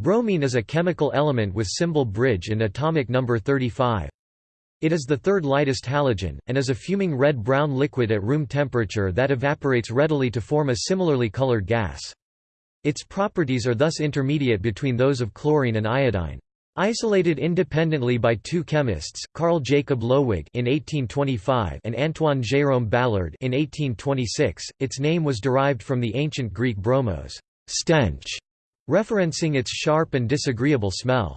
Bromine is a chemical element with symbol bridge and atomic number 35. It is the third lightest halogen, and is a fuming red-brown liquid at room temperature that evaporates readily to form a similarly colored gas. Its properties are thus intermediate between those of chlorine and iodine. Isolated independently by two chemists, Carl Jacob Lowig in 1825 and Antoine Jérôme Balard in 1826, its name was derived from the ancient Greek bromos, stench, referencing its sharp and disagreeable smell.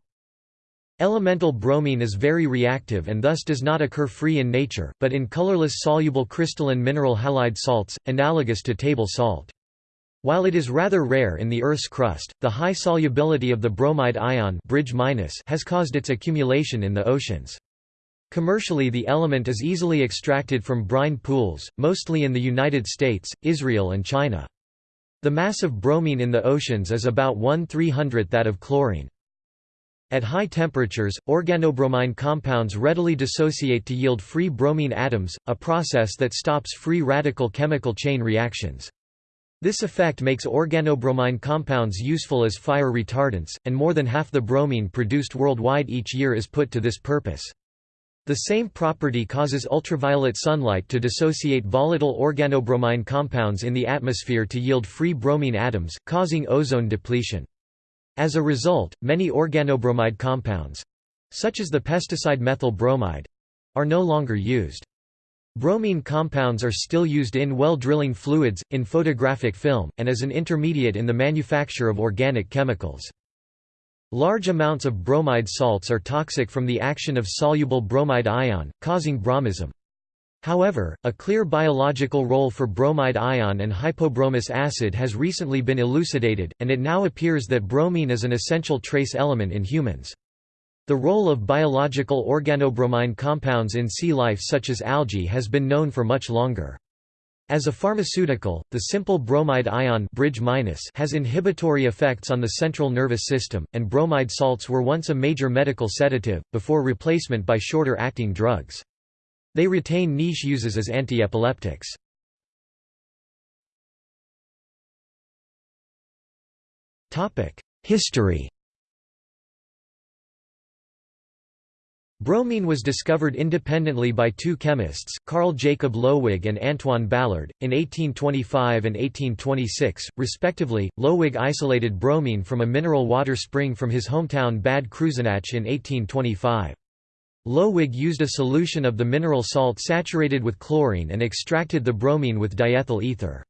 Elemental bromine is very reactive and thus does not occur free in nature, but in colorless soluble crystalline mineral halide salts, analogous to table salt. While it is rather rare in the Earth's crust, the high solubility of the bromide ion bridge has caused its accumulation in the oceans. Commercially the element is easily extracted from brine pools, mostly in the United States, Israel and China. The mass of bromine in the oceans is about 1 300th that of chlorine. At high temperatures, organobromine compounds readily dissociate to yield free bromine atoms, a process that stops free radical chemical chain reactions. This effect makes organobromine compounds useful as fire retardants, and more than half the bromine produced worldwide each year is put to this purpose. The same property causes ultraviolet sunlight to dissociate volatile organobromine compounds in the atmosphere to yield free bromine atoms, causing ozone depletion. As a result, many organobromide compounds—such as the pesticide methyl bromide—are no longer used. Bromine compounds are still used in well drilling fluids, in photographic film, and as an intermediate in the manufacture of organic chemicals. Large amounts of bromide salts are toxic from the action of soluble bromide ion, causing bromism. However, a clear biological role for bromide ion and hypobromous acid has recently been elucidated, and it now appears that bromine is an essential trace element in humans. The role of biological organobromine compounds in sea life such as algae has been known for much longer. As a pharmaceutical, the simple bromide ion bridge has inhibitory effects on the central nervous system, and bromide salts were once a major medical sedative, before replacement by shorter-acting drugs. They retain niche uses as antiepileptics. History Bromine was discovered independently by two chemists, Carl Jacob Loewig and Antoine Balard, in 1825 and 1826, respectively. Loewig isolated bromine from a mineral water spring from his hometown Bad Kreuznach in 1825. Loewig used a solution of the mineral salt saturated with chlorine and extracted the bromine with diethyl ether.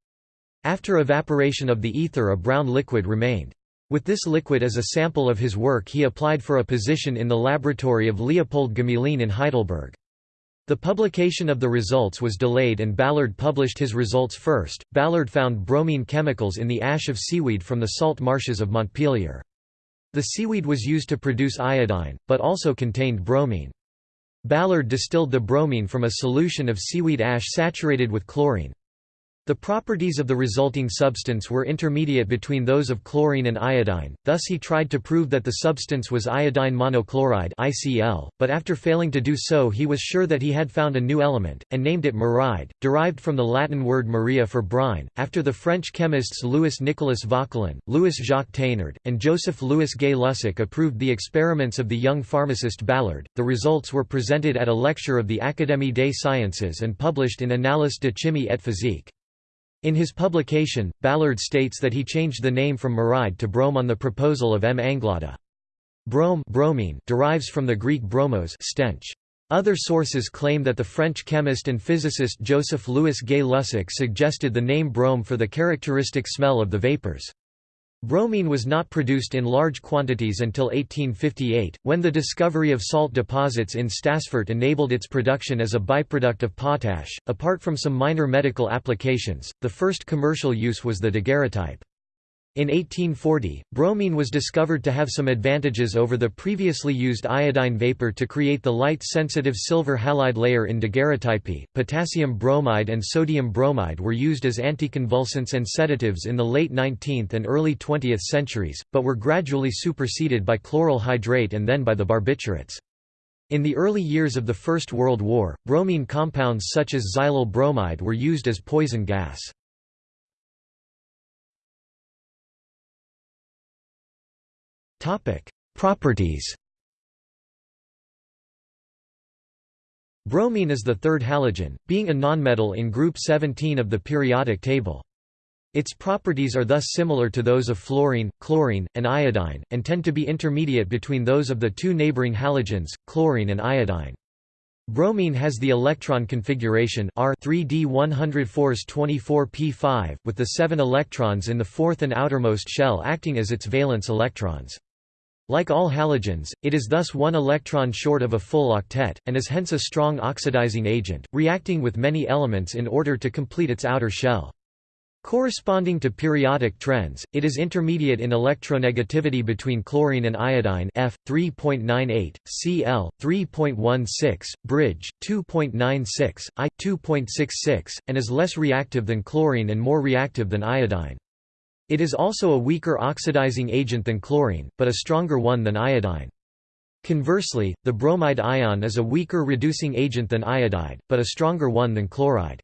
After evaporation of the ether a brown liquid remained. With this liquid as a sample of his work he applied for a position in the laboratory of Leopold Gmelin in Heidelberg. The publication of the results was delayed and Balard published his results first. Balard found bromine chemicals in the ash of seaweed from the salt marshes of Montpellier. The seaweed was used to produce iodine, but also contained bromine. Balard distilled the bromine from a solution of seaweed ash saturated with chlorine. The properties of the resulting substance were intermediate between those of chlorine and iodine, thus he tried to prove that the substance was iodine monochloride ICL, but after failing to do so he was sure that he had found a new element, and named it muride, derived from the Latin word muria for brine. After the French chemists Louis Nicolas Vauquelin, Louis Jacques Thénard, and Joseph Louis Gay-Lussac approved the experiments of the young pharmacist Balard, the results were presented at a lecture of the Académie des Sciences and published in Annales de chimie et physique. In his publication, Balard states that he changed the name from muride to brome on the proposal of M. Anglada. Brome bromine derives from the Greek bromos stench. Other sources claim that the French chemist and physicist Joseph Louis Gay-Lussac suggested the name brome for the characteristic smell of the vapors. Bromine was not produced in large quantities until 1858, when the discovery of salt deposits in Stassfurt enabled its production as a byproduct of potash. Apart from some minor medical applications, the first commercial use was the daguerreotype. In 1840, bromine was discovered to have some advantages over the previously used iodine vapor to create the light-sensitive silver halide layer in daguerreotype. Potassium bromide and sodium bromide were used as anticonvulsants and sedatives in the late 19th and early 20th centuries, but were gradually superseded by chloral hydrate and then by the barbiturates. In the early years of the First World War, bromine compounds such as xylyl bromide were used as poison gas. Properties Bromine is the third halogen, being a nonmetal in group 17 of the periodic table. Its properties are thus similar to those of fluorine, chlorine, and iodine, and tend to be intermediate between those of the two neighboring halogens, chlorine and iodine. Bromine has the electron configuration R 3d 104s 24p5, with the seven electrons in the fourth and outermost shell acting as its valence electrons. Like all halogens, it is thus one electron short of a full octet, and is hence a strong oxidizing agent, reacting with many elements in order to complete its outer shell. Corresponding to periodic trends, it is intermediate in electronegativity between chlorine and iodine F 3.98, Cl 3.16, bridge 2.96, I 2.66, and is less reactive than chlorine and more reactive than iodine. It is also a weaker oxidizing agent than chlorine, but a stronger one than iodine. Conversely, the bromide ion is a weaker reducing agent than iodide, but a stronger one than chloride.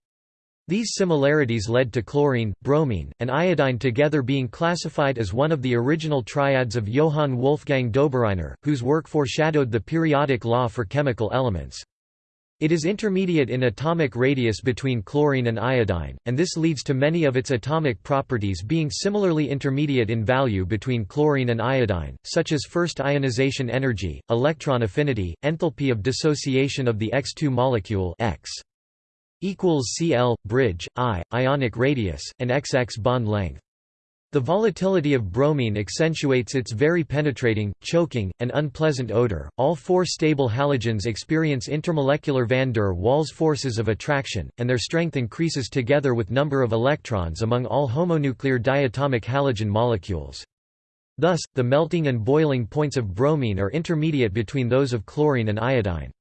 These similarities led to chlorine, bromine, and iodine together being classified as one of the original triads of Johann Wolfgang Dobereiner, whose work foreshadowed the periodic law for chemical elements. It is intermediate in atomic radius between chlorine and iodine, and this leads to many of its atomic properties being similarly intermediate in value between chlorine and iodine, such as first ionization energy, electron affinity, enthalpy of dissociation of the X2 molecule X equals Cl bridge I ionic radius and XX bond length. The volatility of bromine accentuates its very penetrating, choking, and unpleasant odor. All four stable halogens experience intermolecular van der Waals forces of attraction, and their strength increases together with number of electrons among all homonuclear diatomic halogen molecules. Thus, the melting and boiling points of bromine are intermediate between those of chlorine and iodine.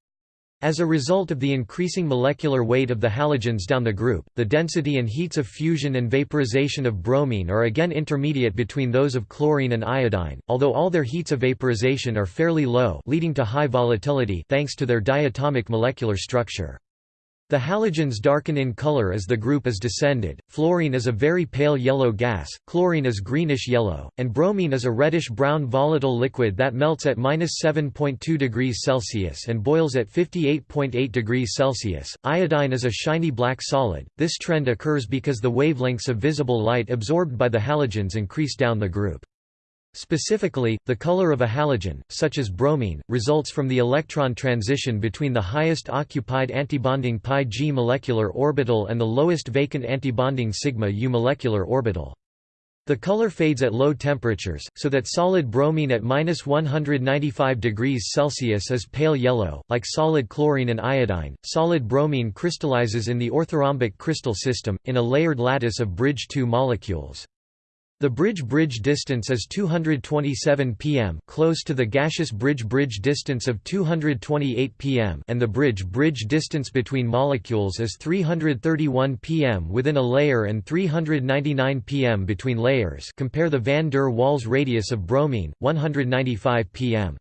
As a result of the increasing molecular weight of the halogens down the group, the density and heats of fusion and vaporization of bromine are again intermediate between those of chlorine and iodine, although all their heats of vaporization are fairly low leading to high volatility thanks to their diatomic molecular structure. The halogens darken in color as the group is descended, fluorine is a very pale yellow gas, chlorine is greenish yellow, and bromine is a reddish-brown volatile liquid that melts at 7.2 degrees Celsius and boils at 58.8 degrees Celsius. Iodine is a shiny black solid. This trend occurs because the wavelengths of visible light absorbed by the halogens increase down the group. Specifically, the color of a halogen, such as bromine, results from the electron transition between the highest occupied antibonding pi g molecular orbital and the lowest vacant antibonding sigma u molecular orbital. The color fades at low temperatures, so that solid bromine at minus 195 degrees Celsius is pale yellow. Like solid chlorine and iodine, solid bromine crystallizes in the orthorhombic crystal system, in a layered lattice of bridge II molecules. The bridge-bridge distance is 227 pm close to the gaseous bridge-bridge distance of 228 pm and the bridge-bridge distance between molecules is 331 pm within a layer and 399 pm between layers compare the van der Waals radius of bromine, 195 pm.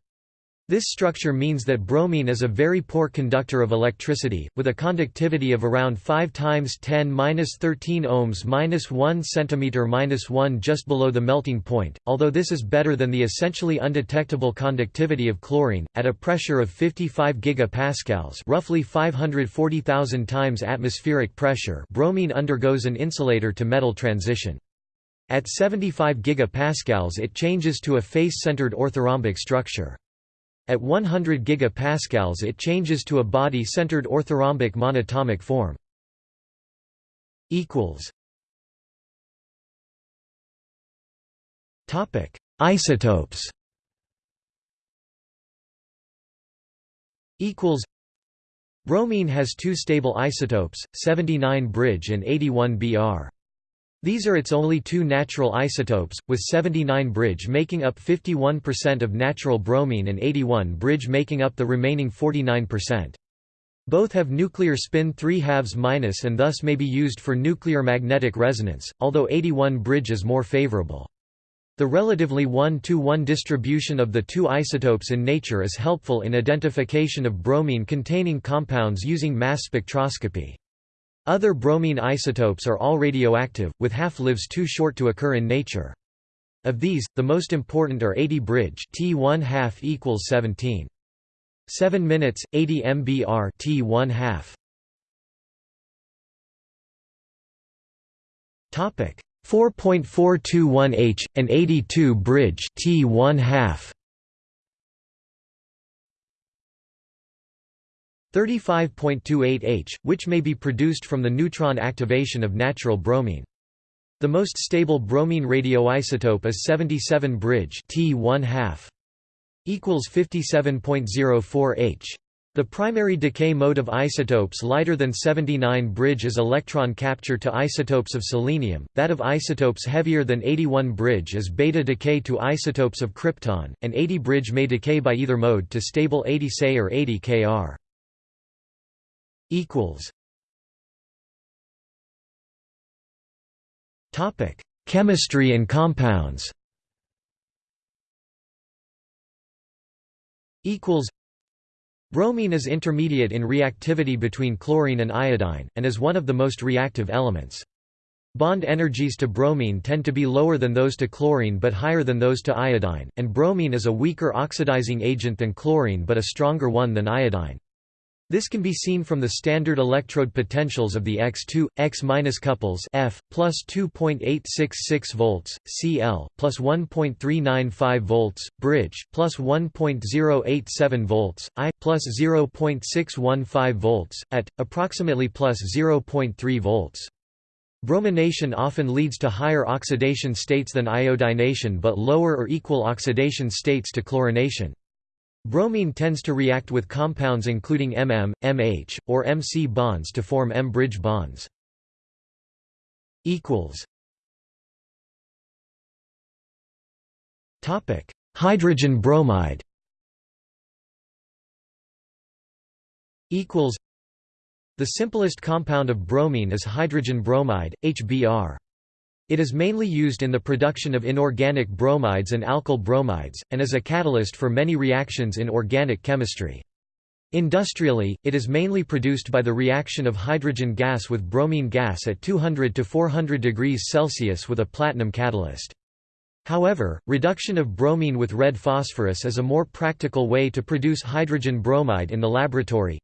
This structure means that bromine is a very poor conductor of electricity, with a conductivity of around 5 times 10^-13 ohms -1 cm -1 just below the melting point, although this is better than the essentially undetectable conductivity of chlorine. At a pressure of 55 gigapascals roughly 540,000 times atmospheric pressure bromine undergoes an insulator to metal transition. At 75 gigapascals it changes to a face-centered orthorhombic structure. At 100 gigapascals it changes to a body-centered orthorhombic monatomic form. Topic: Isotopes. Equals. Bromine has two stable isotopes, 79 bridge and 81 Br. These are its only two natural isotopes, with 79 bridge making up 51% of natural bromine and 81 bridge making up the remaining 49%. Both have nuclear spin 3 halves minus and thus may be used for nuclear magnetic resonance, although 81 bridge is more favorable. The relatively 1-to-1 distribution of the two isotopes in nature is helpful in identification of bromine-containing compounds using mass spectroscopy. Other bromine isotopes are all radioactive, with half-lives too short to occur in nature. Of these, the most important are 80 bridge T1 half equals 17. 7 minutes, 80 mbr T1 half. Topic 4.421H, and 82 bridge T1 half. 35.28H, which may be produced from the neutron activation of natural bromine. The most stable bromine radioisotope is 77 bridge T1 half equals 57.04H. The primary decay mode of isotopes lighter than 79 bridge is electron capture to isotopes of selenium, that of isotopes heavier than 81 bridge is beta decay to isotopes of krypton, and 80 bridge may decay by either mode to stable 80 Se or 80 Kr. Chemistry and compounds Equals. Bromine is intermediate in reactivity between chlorine and iodine, and is one of the most reactive elements. Bond energies to bromine tend to be lower than those to chlorine but higher than those to iodine, and bromine is a weaker oxidizing agent than chlorine but a stronger one than iodine. This can be seen from the standard electrode potentials of the X2, X- couples F, plus 2.866 volts, Cl, plus 1.395 volts, bridge, plus 1.087 volts, I, plus 0.615 volts, at, approximately plus 0.3 volts. Bromination often leads to higher oxidation states than iodination but lower or equal oxidation states to chlorination. Bromine tends to react with compounds including MM, MH, or MC bonds to form M-bridge bonds. Hydrogen bromide The simplest compound of bromine is hydrogen bromide, HBr. It is mainly used in the production of inorganic bromides and alkyl bromides, and is a catalyst for many reactions in organic chemistry. Industrially, it is mainly produced by the reaction of hydrogen gas with bromine gas at 200 to 400 degrees Celsius with a platinum catalyst. However, reduction of bromine with red phosphorus is a more practical way to produce hydrogen bromide in the laboratory,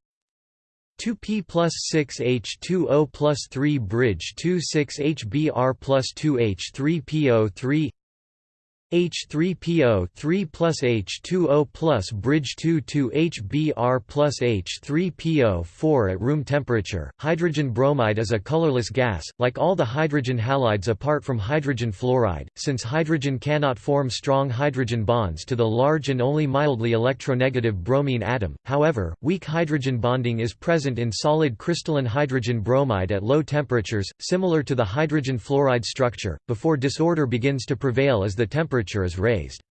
2p plus 6h2o plus 3 bridge 26hbr plus 2h3po3 H3PO 3 plus H2O plus bridge 2 to HBr plus H3PO 4 at room temperature. Hydrogen bromide is a colorless gas, like all the hydrogen halides apart from hydrogen fluoride, since hydrogen cannot form strong hydrogen bonds to the large and only mildly electronegative bromine atom. However, weak hydrogen bonding is present in solid crystalline hydrogen bromide at low temperatures, similar to the hydrogen fluoride structure, before disorder begins to prevail as the temperature temperature is raised.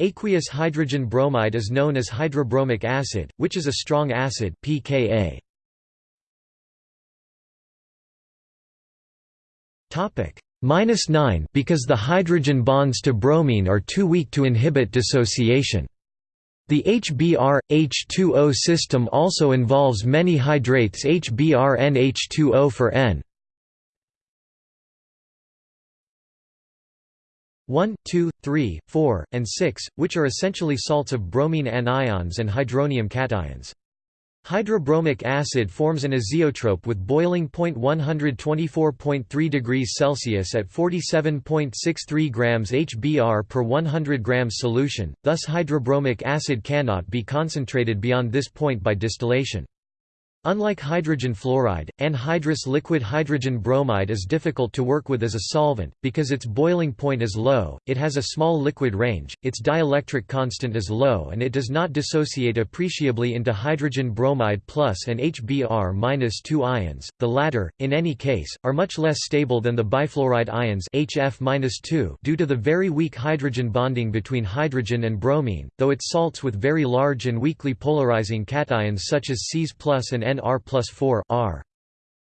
Aqueous hydrogen bromide is known as hydrobromic acid, which is a strong acid pKa. Topic minus 9 because the hydrogen bonds to bromine are too weak to inhibit dissociation. The HBr H2O system also involves many hydrates HBr-NH2O for N. 1, 2, 3, 4, and 6, which are essentially salts of bromine anions and hydronium cations. Hydrobromic acid forms an azeotrope with boiling point 124.3 degrees Celsius at 47.63 grams HBr per 100 grams solution, thus hydrobromic acid cannot be concentrated beyond this point by distillation. Unlike hydrogen fluoride, anhydrous liquid hydrogen bromide is difficult to work with as a solvent, because its boiling point is low, it has a small liquid range, its dielectric constant is low and it does not dissociate appreciably into hydrogen bromide plus and HBr-2 ions, the latter, in any case, are much less stable than the bifluoride ions HF-2 due to the very weak hydrogen bonding between hydrogen and bromine, though it salts with very large and weakly polarizing cations such as Cs and N R plus 4 R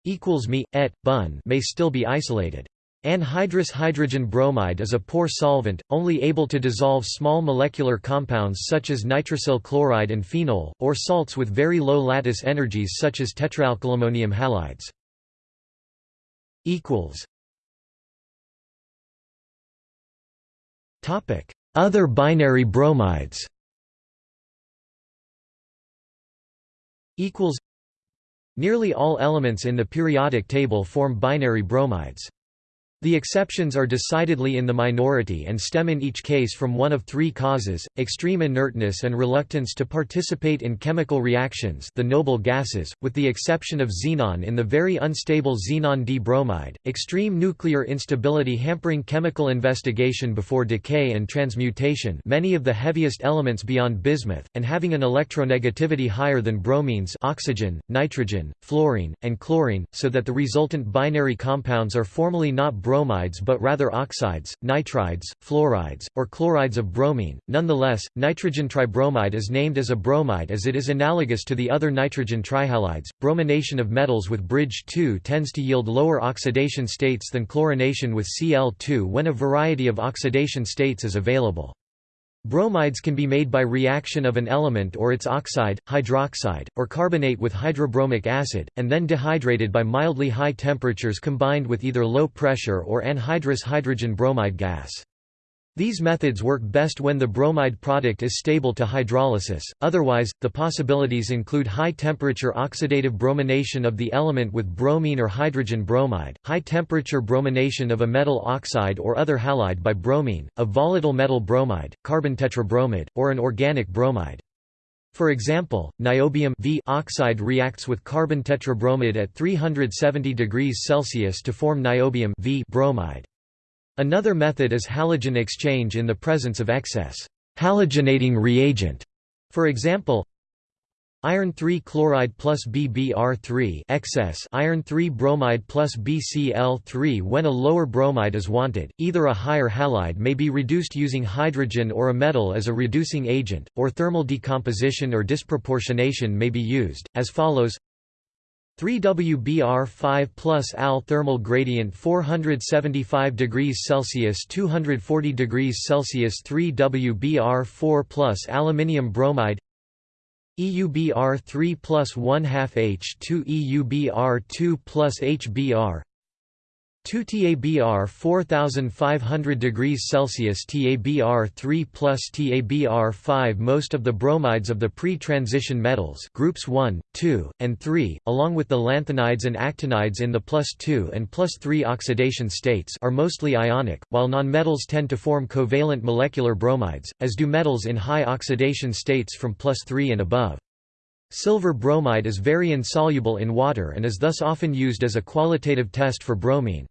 equals me, et, bun may still be isolated. Anhydrous hydrogen bromide is a poor solvent, only able to dissolve small molecular compounds such as nitrosyl chloride and phenol, or salts with very low lattice energies such as tetraalkylammonium halides. Other binary bromides Nearly all elements in the periodic table form binary bromides. The exceptions are decidedly in the minority and stem in each case from one of three causes, extreme inertness and reluctance to participate in chemical reactions the noble gases, with the exception of xenon in the very unstable xenon D-bromide, extreme nuclear instability hampering chemical investigation before decay and transmutation many of the heaviest elements beyond bismuth, and having an electronegativity higher than bromines oxygen, nitrogen, fluorine, and chlorine, so that the resultant binary compounds are formally not bromides but rather oxides, nitrides, fluorides, or chlorides of bromine. Nonetheless, nitrogen tribromide is named as a bromide as it is analogous to the other nitrogen trihalides. Bromination of metals with bridge 2 tends to yield lower oxidation states than chlorination with Cl2 when a variety of oxidation states is available. Bromides can be made by reaction of an element or its oxide, hydroxide, or carbonate with hydrobromic acid, and then dehydrated by mildly high temperatures combined with either low pressure or anhydrous hydrogen bromide gas. These methods work best when the bromide product is stable to hydrolysis, otherwise, the possibilities include high-temperature oxidative bromination of the element with bromine or hydrogen bromide, high-temperature bromination of a metal oxide or other halide by bromine, a volatile metal bromide, carbon tetrabromide, or an organic bromide. For example, niobium v oxide reacts with carbon tetrabromide at 370 degrees Celsius to form niobium v bromide. Another method is halogen exchange in the presence of excess halogenating reagent. For example, iron 3 chloride plus BBr3 excess iron 3 bromide plus BCl3 when a lower bromide is wanted. Either a higher halide may be reduced using hydrogen or a metal as a reducing agent, or thermal decomposition or disproportionation may be used, as follows 3WBr5 plus Al thermal gradient 475 degrees Celsius 240 degrees Celsius 3WBr4 plus aluminium bromide EUBr3 plus 1 half H2 EUBr2 plus HBr 2 TABR 4500 degrees Celsius TABR 3 plus TABR 5 Most of the bromides of the pre-transition metals groups 1, 2, and 3, along with the lanthanides and actinides in the plus 2 and plus 3 oxidation states are mostly ionic, while nonmetals tend to form covalent molecular bromides, as do metals in high oxidation states from plus 3 and above. Silver bromide is very insoluble in water and is thus often used as a qualitative test for bromine.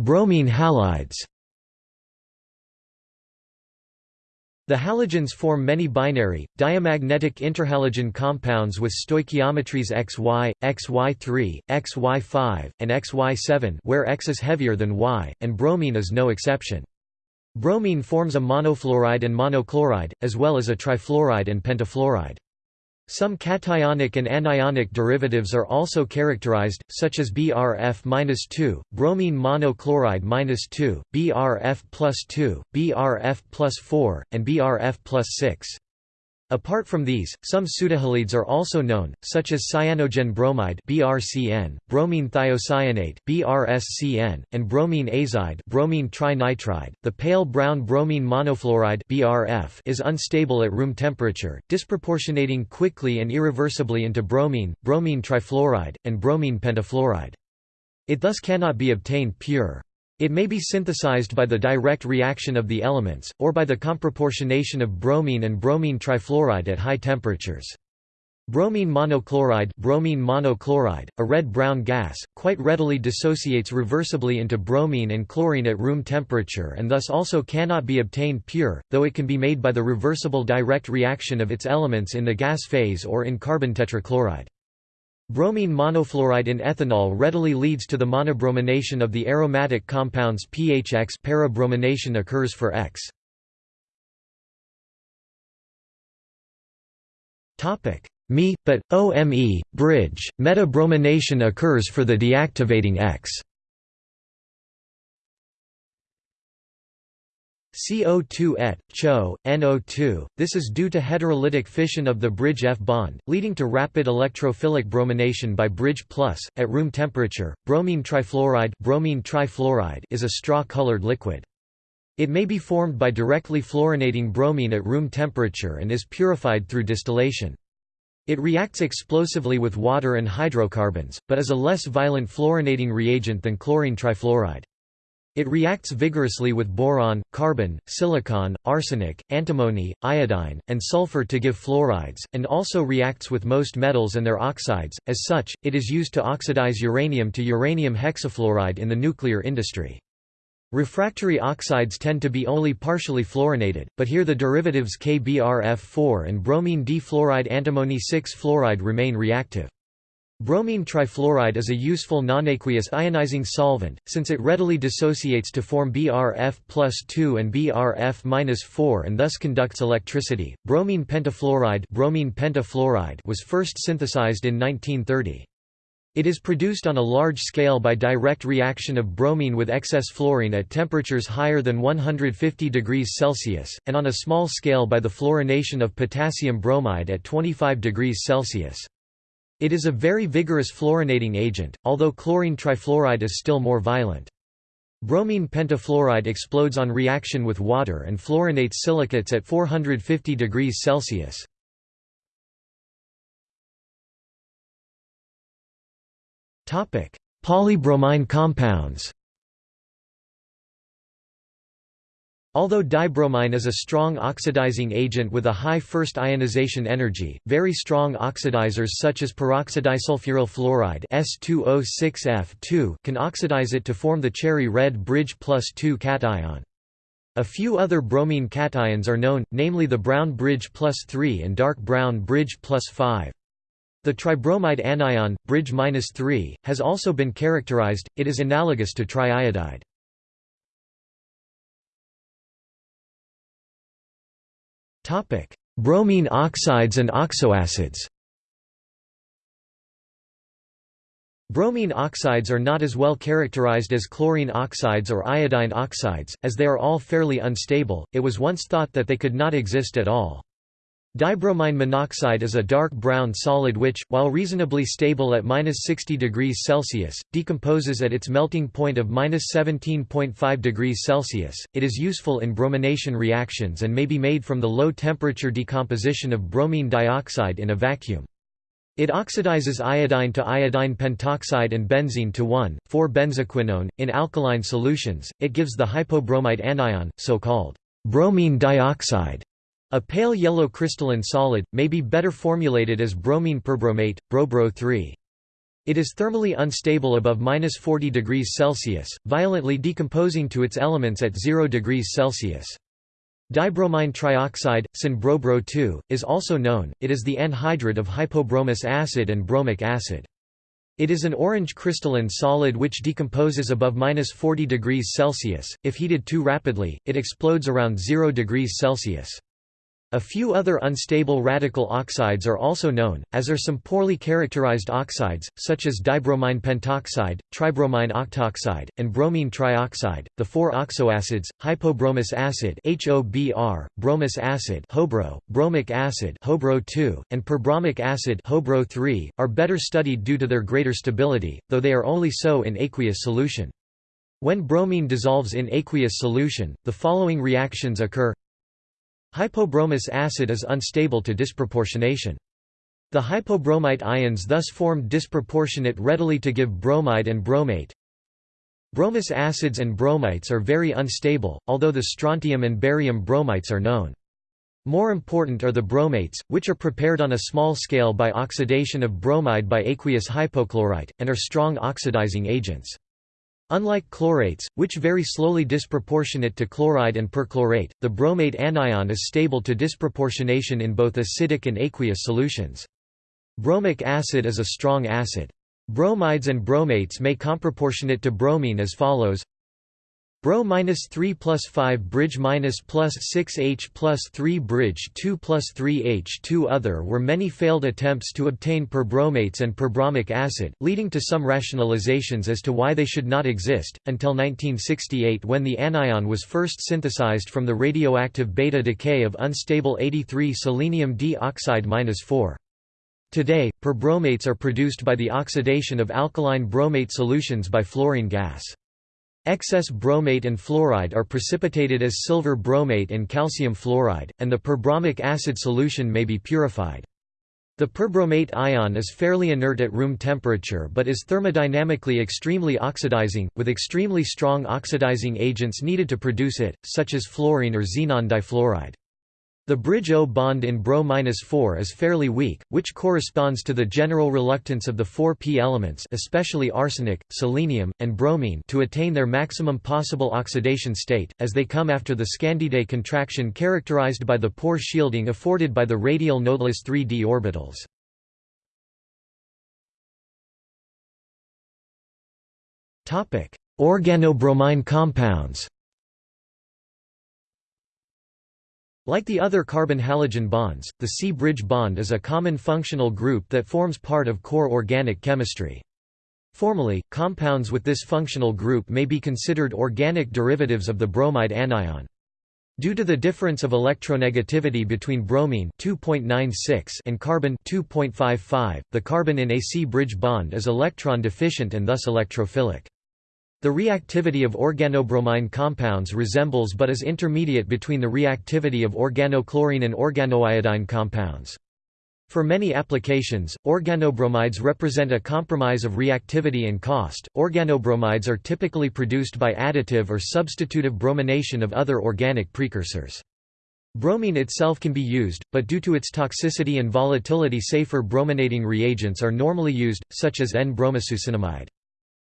Bromine halides The halogens form many binary, diamagnetic interhalogen compounds with stoichiometries XY, XY3, XY5, and XY7 where X is heavier than Y, and bromine is no exception. Bromine forms a monofluoride and monochloride, as well as a trifluoride and pentafluoride. Some cationic and anionic derivatives are also characterized, such as BRF-2, bromine monochloride-2, BRF plus 2, BRF plus 4, and BRF plus 6. Apart from these, some pseudohalides are also known, such as cyanogen bromide (BRCN), bromine thiocyanate (BRSCN), and bromine azide (bromine trinitride). The pale brown bromine monofluoride (BRF) is unstable at room temperature, disproportionating quickly and irreversibly into bromine, bromine trifluoride, and bromine pentafluoride. It thus cannot be obtained pure. It may be synthesized by the direct reaction of the elements, or by the comproportionation of bromine and bromine trifluoride at high temperatures. Bromine monochloride, bromine monochloride a red-brown gas, quite readily dissociates reversibly into bromine and chlorine at room temperature and thus also cannot be obtained pure, though it can be made by the reversible direct reaction of its elements in the gas phase or in carbon tetrachloride. Bromine monofluoride in ethanol readily leads to the monobromination of the aromatic compounds PHX parabromination occurs for X. Me, but OME bridge metabromination occurs for the deactivating X. CO2 et, CHO, NO2. This is due to heterolytic fission of the bridge F bond, leading to rapid electrophilic bromination by bridge plus. At room temperature, bromine trifluoride, bromine trifluoride is a straw-colored liquid. It may be formed by directly fluorinating bromine at room temperature and is purified through distillation. It reacts explosively with water and hydrocarbons, but is a less violent fluorinating reagent than chlorine trifluoride. It reacts vigorously with boron, carbon, silicon, arsenic, antimony, iodine, and sulfur to give fluorides, and also reacts with most metals and their oxides. As such, it is used to oxidize uranium to uranium hexafluoride in the nuclear industry. Refractory oxides tend to be only partially fluorinated, but here the derivatives KBrF4 and bromine D-fluoride antimony 6-fluoride remain reactive. Bromine trifluoride is a useful nonaqueous ionizing solvent, since it readily dissociates to form BrF plus 2 and BrF minus 4 and thus conducts electricity. Bromine pentafluoride, bromine pentafluoride was first synthesized in 1930. It is produced on a large scale by direct reaction of bromine with excess fluorine at temperatures higher than 150 degrees Celsius, and on a small scale by the fluorination of potassium bromide at 25 degrees Celsius. It is a very vigorous fluorinating agent, although chlorine trifluoride is still more violent. Bromine pentafluoride explodes on reaction with water and fluorinates silicates at 450 degrees Celsius. Polybromine compounds Although dibromine is a strong oxidizing agent with a high first ionization energy, very strong oxidizers such as peroxidisulfuryl fluoride S2O6F2 can oxidize it to form the cherry red bridge plus 2 cation. A few other bromine cations are known, namely the brown bridge plus 3 and dark brown bridge plus 5. The tribromide anion, bridge 3, has also been characterized, it is analogous to triiodide. Bromine oxides and oxoacids Bromine oxides are not as well characterized as chlorine oxides or iodine oxides, as they are all fairly unstable, it was once thought that they could not exist at all. Dibromine monoxide is a dark brown solid which, while reasonably stable at -60 degrees Celsius, decomposes at its melting point of -17.5 degrees Celsius. It is useful in bromination reactions and may be made from the low-temperature decomposition of bromine dioxide in a vacuum. It oxidizes iodine to iodine pentoxide and benzene to 1,4-benzoquinone. In alkaline solutions, it gives the hypobromite anion, so-called bromine dioxide. A pale yellow crystalline solid, may be better formulated as bromine perbromate, BroBro 3. It is thermally unstable above 40 degrees Celsius, violently decomposing to its elements at 0 degrees Celsius. Dibromine trioxide, SIN-BroBro 2, is also known, it is the anhydride of hypobromous acid and bromic acid. It is an orange crystalline solid which decomposes above 40 degrees Celsius, if heated too rapidly, it explodes around 0 degrees Celsius. A few other unstable radical oxides are also known, as are some poorly characterized oxides, such as dibromine pentoxide, tribromine octoxide, and bromine trioxide. The four oxoacids, hypobromous acid (HOBr), bromous acid (HOBRO), bromic acid (HOBRO 2), and perbromic acid (HOBRO 3), are better studied due to their greater stability, though they are only so in aqueous solution. When bromine dissolves in aqueous solution, the following reactions occur Hypobromous acid is unstable to disproportionation. The hypobromite ions thus formed disproportionate readily to give bromide and bromate. Bromous acids and bromites are very unstable, although the strontium and barium bromites are known. More important are the bromates, which are prepared on a small scale by oxidation of bromide by aqueous hypochlorite, and are strong oxidizing agents. Unlike chlorates, which vary slowly disproportionate to chloride and perchlorate, the bromate anion is stable to disproportionation in both acidic and aqueous solutions. Bromic acid is a strong acid. Bromides and bromates may comproportionate to bromine as follows Bro minus 3 plus 5 bridge minus plus 6H plus 3 bridge 2 plus 3H2 Other were many failed attempts to obtain perbromates and perbromic acid, leading to some rationalizations as to why they should not exist, until 1968 when the anion was first synthesized from the radioactive beta decay of unstable 83 selenium D oxide 4. Today, perbromates are produced by the oxidation of alkaline bromate solutions by fluorine gas. Excess bromate and fluoride are precipitated as silver bromate and calcium fluoride, and the perbromic acid solution may be purified. The perbromate ion is fairly inert at room temperature but is thermodynamically extremely oxidizing, with extremely strong oxidizing agents needed to produce it, such as fluorine or xenon difluoride. The bridge O bond in Bro-4 is fairly weak, which corresponds to the general reluctance of the four p elements especially arsenic, selenium, and bromine to attain their maximum possible oxidation state, as they come after the scandide contraction characterized by the poor shielding afforded by the radial nodeless 3d orbitals. Organobromine compounds Like the other carbon-halogen bonds, the C-bridge bond is a common functional group that forms part of core organic chemistry. Formally, compounds with this functional group may be considered organic derivatives of the bromide anion. Due to the difference of electronegativity between bromine 2.96 and carbon 2.55, the carbon in a C-bridge bond is electron deficient and thus electrophilic. The reactivity of organobromine compounds resembles but is intermediate between the reactivity of organochlorine and organoiodine compounds. For many applications, organobromides represent a compromise of reactivity and cost. Organobromides are typically produced by additive or substitutive bromination of other organic precursors. Bromine itself can be used, but due to its toxicity and volatility safer brominating reagents are normally used, such as N-bromosuccinimide.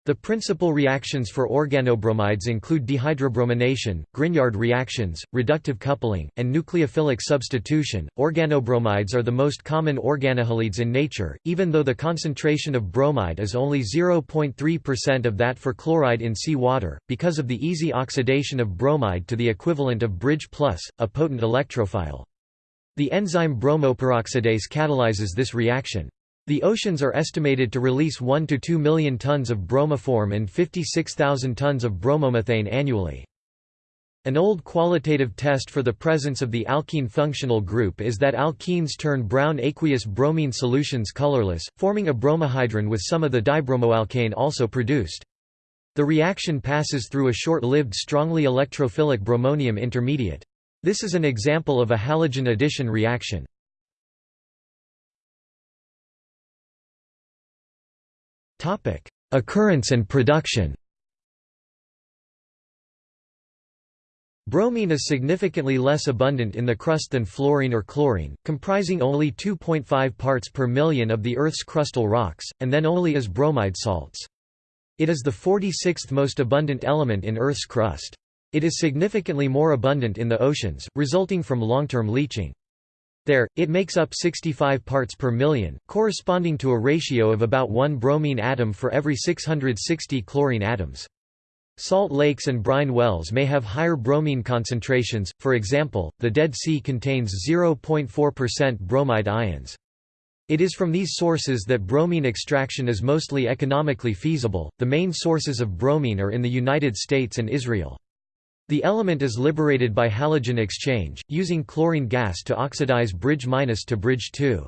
The principal reactions for organobromides include dehydrobromination, Grignard reactions, reductive coupling, and nucleophilic substitution. Organobromides are the most common organohalides in nature, even though the concentration of bromide is only 0.3% of that for chloride in seawater, because of the easy oxidation of bromide to the equivalent of bridge plus, a potent electrophile. The enzyme bromoperoxidase catalyzes this reaction. The oceans are estimated to release 1 to 2 million tons of bromoform and 56,000 tons of bromomethane annually. An old qualitative test for the presence of the alkene functional group is that alkenes turn brown aqueous bromine solutions colorless, forming a bromohydrin with some of the dibromoalkane also produced. The reaction passes through a short-lived strongly electrophilic bromonium intermediate. This is an example of a halogen addition reaction. Topic: Occurrence and production. Bromine is significantly less abundant in the crust than fluorine or chlorine, comprising only 2.5 parts per million of the Earth's crustal rocks, and then only as bromide salts. It is the 46th most abundant element in Earth's crust. It is significantly more abundant in the oceans, resulting from long-term leaching. There, it makes up 65 parts per million, corresponding to a ratio of about 1 bromine atom for every 660 chlorine atoms. Salt lakes and brine wells may have higher bromine concentrations, for example, the Dead Sea contains 0.4% bromide ions. It is from these sources that bromine extraction is mostly economically feasible. The main sources of bromine are in the United States and Israel. The element is liberated by halogen exchange, using chlorine gas to oxidize bridge minus to bridge 2.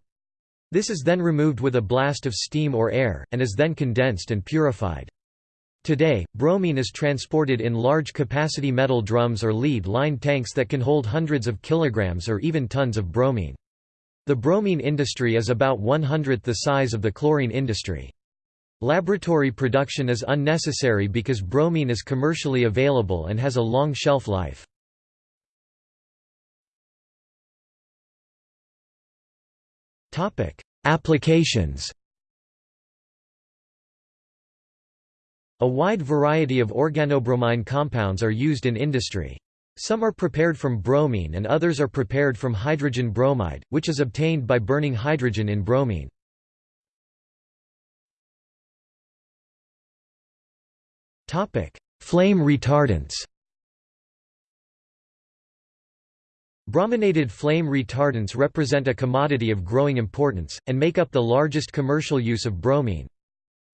This is then removed with a blast of steam or air, and is then condensed and purified. Today, bromine is transported in large capacity metal drums or lead-lined tanks that can hold hundreds of kilograms or even tons of bromine. The bromine industry is about one-hundredth the size of the chlorine industry. Laboratory production is unnecessary because bromine is commercially available and has a long shelf life. Applications A wide variety of organobromine compounds are used in industry. Some are prepared from bromine and others are prepared from hydrogen bromide, which is obtained by burning hydrogen in bromine. Flame retardants Brominated flame retardants represent a commodity of growing importance, and make up the largest commercial use of bromine.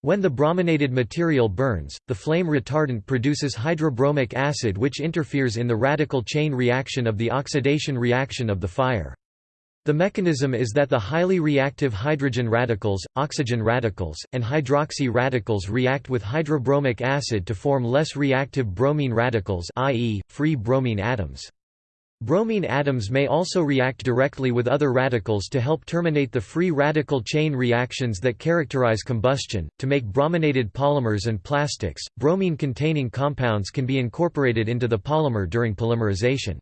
When the brominated material burns, the flame retardant produces hydrobromic acid which interferes in the radical chain reaction of the oxidation reaction of the fire. The mechanism is that the highly reactive hydrogen radicals, oxygen radicals, and hydroxy radicals react with hydrobromic acid to form less reactive bromine radicals i.e., free bromine atoms. Bromine atoms may also react directly with other radicals to help terminate the free radical chain reactions that characterize combustion. To make brominated polymers and plastics, bromine containing compounds can be incorporated into the polymer during polymerization.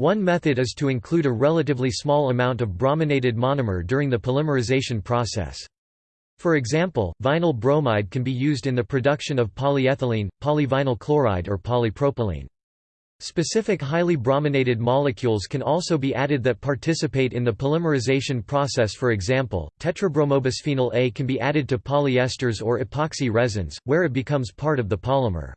One method is to include a relatively small amount of brominated monomer during the polymerization process. For example, vinyl bromide can be used in the production of polyethylene, polyvinyl chloride or polypropylene. Specific highly brominated molecules can also be added that participate in the polymerization process for example, tetrabromobisphenol A can be added to polyesters or epoxy resins, where it becomes part of the polymer.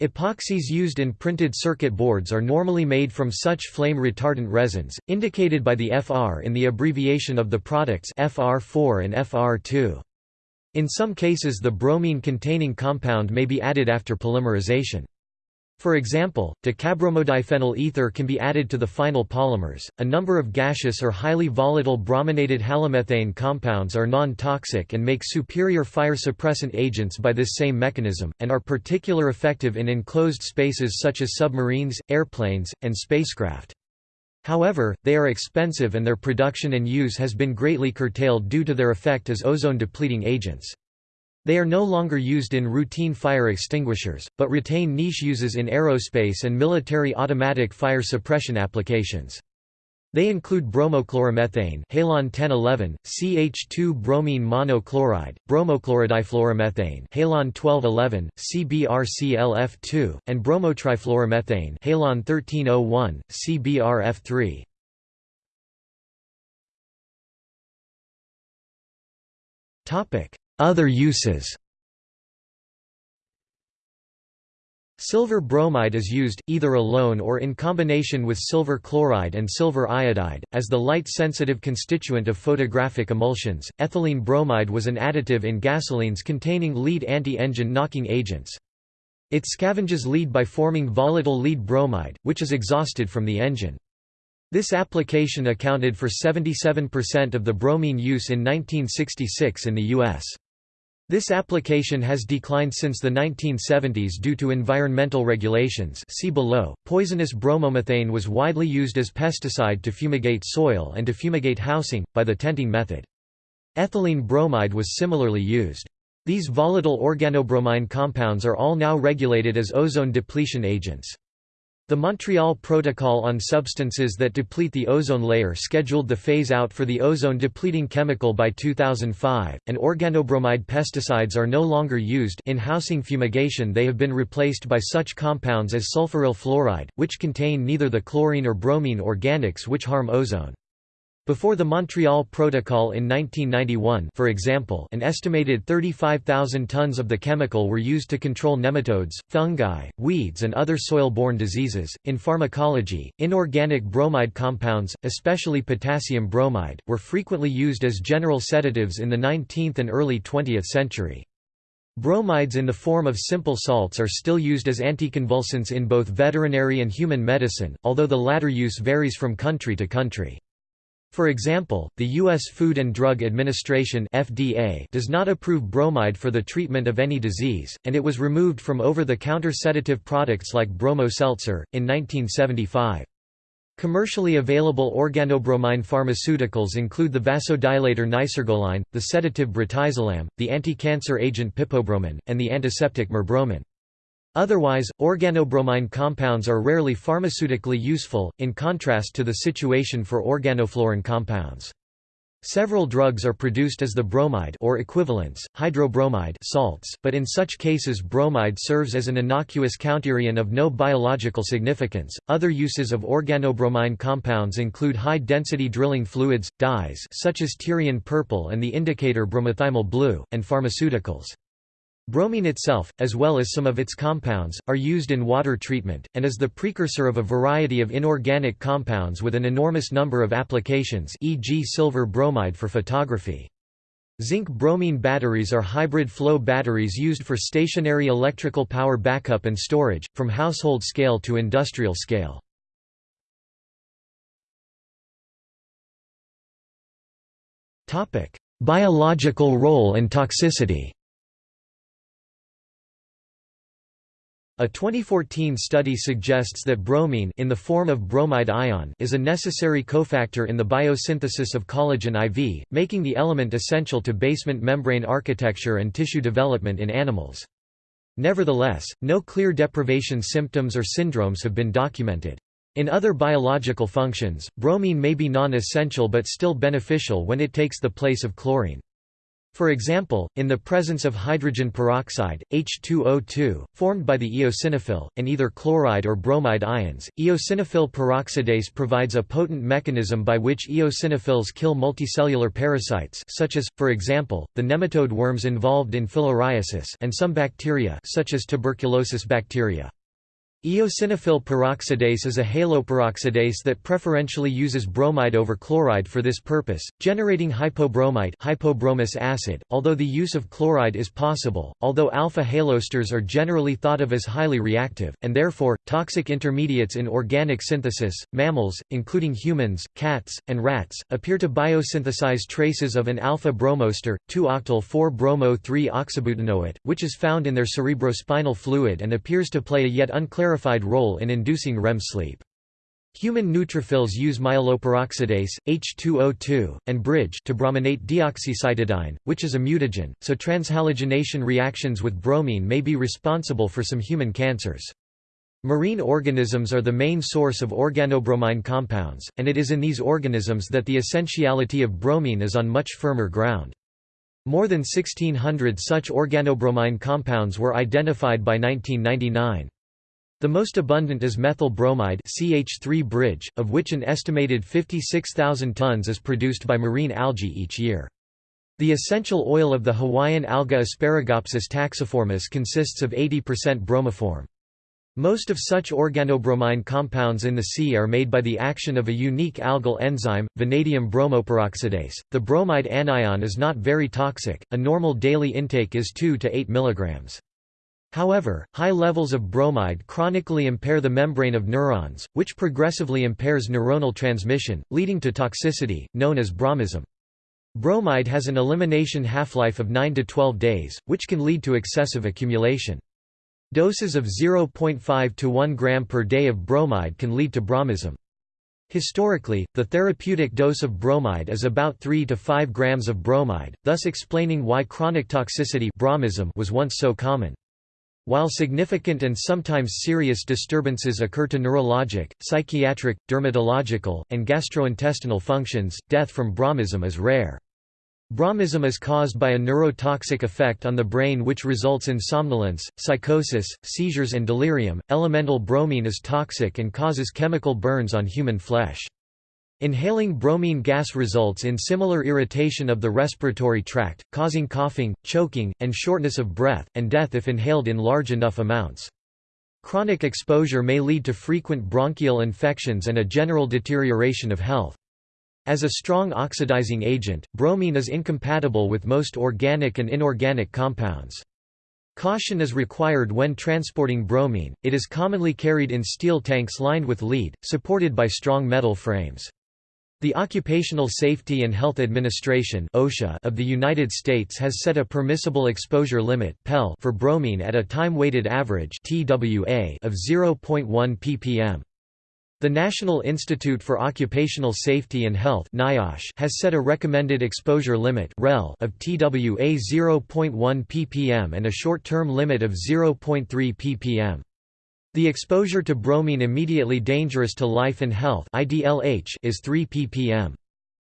Epoxies used in printed circuit boards are normally made from such flame retardant resins, indicated by the FR in the abbreviation of the products FR4 and FR2. In some cases the bromine-containing compound may be added after polymerization. For example, decabromodiphenyl ether can be added to the final polymers. A number of gaseous or highly volatile brominated halomethane compounds are non-toxic and make superior fire suppressant agents by this same mechanism, and are particular effective in enclosed spaces such as submarines, airplanes, and spacecraft. However, they are expensive and their production and use has been greatly curtailed due to their effect as ozone-depleting agents. They are no longer used in routine fire extinguishers, but retain niche uses in aerospace and military automatic fire suppression applications. They include bromochloromethane halon 1011, CH2 bromine monochloride, bromochlorodifluoromethane halon 1211, CBRCLF2, and bromotrifluoromethane halon 1301, CBRF3. Topic: other uses Silver bromide is used, either alone or in combination with silver chloride and silver iodide, as the light-sensitive constituent of photographic emulsions. Ethylene bromide was an additive in gasolines containing lead anti-engine knocking agents. It scavenges lead by forming volatile lead bromide, which is exhausted from the engine. This application accounted for 77% of the bromine use in 1966 in the U.S. This application has declined since the 1970s due to environmental regulations see below. Poisonous bromomethane was widely used as pesticide to fumigate soil and to fumigate housing, by the tenting method. Ethylene bromide was similarly used. These volatile organobromine compounds are all now regulated as ozone depletion agents. The Montreal Protocol on Substances that Deplete the Ozone Layer scheduled the phase-out for the ozone-depleting chemical by 2005, and organobromide pesticides are no longer used in housing fumigation they have been replaced by such compounds as sulfuryl fluoride, which contain neither the chlorine or bromine organics which harm ozone. Before the Montreal Protocol in 1991 for example, an estimated 35,000 tons of the chemical were used to control nematodes, fungi, weeds and other soil-borne diseases. In pharmacology, inorganic bromide compounds, especially potassium bromide, were frequently used as general sedatives in the 19th and early 20th century. Bromides in the form of simple salts are still used as anticonvulsants in both veterinary and human medicine, although the latter use varies from country to country. For example, the U.S. Food and Drug Administration FDA does not approve bromide for the treatment of any disease, and it was removed from over-the-counter sedative products like bromo seltzer, in 1975. Commercially available organobromine pharmaceuticals include the vasodilator nicergoline, the sedative brotizolam, the anti-cancer agent pipobroman, and the antiseptic merbromin. Otherwise, organobromine compounds are rarely pharmaceutically useful, in contrast to the situation for organofluorine compounds. Several drugs are produced as the bromide or equivalents, hydrobromide salts, but in such cases bromide serves as an innocuous counterion of no biological significance. Other uses of organobromine compounds include high-density drilling fluids, dyes such as Tyrian purple and the indicator bromothymol blue, and pharmaceuticals. Bromine itself, as well as some of its compounds, are used in water treatment, and is the precursor of a variety of inorganic compounds with an enormous number of applications e.g. silver bromide for photography. Zinc-bromine batteries are hybrid flow batteries used for stationary electrical power backup and storage, from household scale to industrial scale. Biological role and toxicity A 2014 study suggests that bromine in the form of bromide ion is a necessary cofactor in the biosynthesis of collagen IV, making the element essential to basement membrane architecture and tissue development in animals. Nevertheless, no clear deprivation symptoms or syndromes have been documented. In other biological functions, bromine may be non-essential but still beneficial when it takes the place of chlorine. For example, in the presence of hydrogen peroxide, H2O2, formed by the eosinophil, and either chloride or bromide ions, eosinophil peroxidase provides a potent mechanism by which eosinophils kill multicellular parasites such as, for example, the nematode worms involved in filariasis and some bacteria such as tuberculosis bacteria. Eosinophil peroxidase is a haloperoxidase that preferentially uses bromide over chloride for this purpose, generating hypobromite hypobromous acid, although the use of chloride is possible, although alpha haloesters are generally thought of as highly reactive, and therefore, toxic intermediates in organic synthesis. Mammals, including humans, cats, and rats, appear to biosynthesize traces of an alpha bromoester, 2-octyl 4-bromo-3 oxybutanoate, which is found in their cerebrospinal fluid and appears to play a yet unclarified role in inducing REM sleep. Human neutrophils use myeloperoxidase, H2O2, and bridge to brominate deoxycytidine, which is a mutagen, so transhalogenation reactions with bromine may be responsible for some human cancers. Marine organisms are the main source of organobromine compounds, and it is in these organisms that the essentiality of bromine is on much firmer ground. More than 1600 such organobromine compounds were identified by 1999. The most abundant is methyl bromide CH3 bridge, of which an estimated 56,000 tons is produced by marine algae each year. The essential oil of the Hawaiian alga Asparagopsis taxiformis consists of 80% bromoform. Most of such organobromine compounds in the sea are made by the action of a unique algal enzyme, vanadium bromoperoxidase. The bromide anion is not very toxic, a normal daily intake is 2 to 8 mg. However, high levels of bromide chronically impair the membrane of neurons, which progressively impairs neuronal transmission, leading to toxicity, known as bromism. Bromide has an elimination half-life of 9 to 12 days, which can lead to excessive accumulation. Doses of 0.5 to 1 gram per day of bromide can lead to bromism. Historically, the therapeutic dose of bromide is about 3 to 5 grams of bromide, thus explaining why chronic toxicity bromism was once so common. While significant and sometimes serious disturbances occur to neurologic, psychiatric, dermatological, and gastrointestinal functions, death from bromism is rare. Bromism is caused by a neurotoxic effect on the brain which results in somnolence, psychosis, seizures and delirium. Elemental bromine is toxic and causes chemical burns on human flesh. Inhaling bromine gas results in similar irritation of the respiratory tract, causing coughing, choking, and shortness of breath, and death if inhaled in large enough amounts. Chronic exposure may lead to frequent bronchial infections and a general deterioration of health. As a strong oxidizing agent, bromine is incompatible with most organic and inorganic compounds. Caution is required when transporting bromine, it is commonly carried in steel tanks lined with lead, supported by strong metal frames. The Occupational Safety and Health Administration (OSHA) of the United States has set a permissible exposure limit (PEL) for bromine at a time-weighted average (TWA) of 0.1 ppm. The National Institute for Occupational Safety and Health has set a recommended exposure limit of TWA 0.1 ppm and a short-term limit of 0.3 ppm. The exposure to bromine immediately dangerous to life and health is 3 ppm.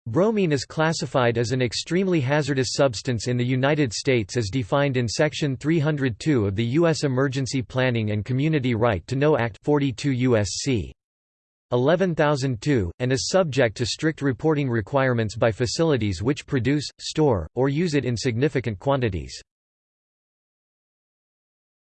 Bromine is classified as an extremely hazardous substance in the United States as defined in Section 302 of the U.S. Emergency Planning and Community Right to Know Act 42 U.S.C. 11002, and is subject to strict reporting requirements by facilities which produce, store, or use it in significant quantities.